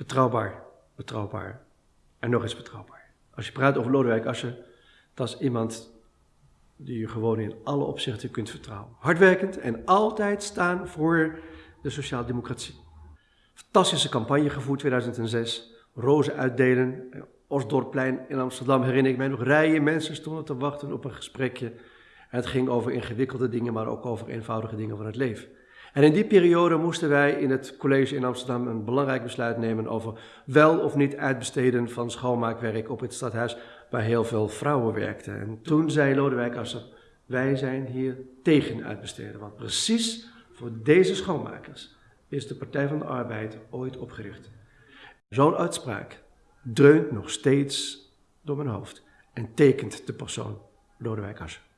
Betrouwbaar, betrouwbaar en nog eens betrouwbaar. Als je praat over Lodewijk Asscher, dat is iemand die je gewoon in alle opzichten kunt vertrouwen. Hardwerkend en altijd staan voor de sociaaldemocratie. Fantastische campagne gevoerd 2006. Rozen uitdelen. Osdorpplein in Amsterdam herinner ik mij nog. Rijen mensen stonden te wachten op een gesprekje. Het ging over ingewikkelde dingen, maar ook over eenvoudige dingen van het leven. En in die periode moesten wij in het college in Amsterdam een belangrijk besluit nemen over wel of niet uitbesteden van schoonmaakwerk op het stadhuis waar heel veel vrouwen werkten. En toen zei Lodewijk Asscher, wij zijn hier tegen uitbesteden, want precies voor deze schoonmakers is de Partij van de Arbeid ooit opgericht. Zo'n uitspraak dreunt nog steeds door mijn hoofd en tekent de persoon Lodewijk Asscher.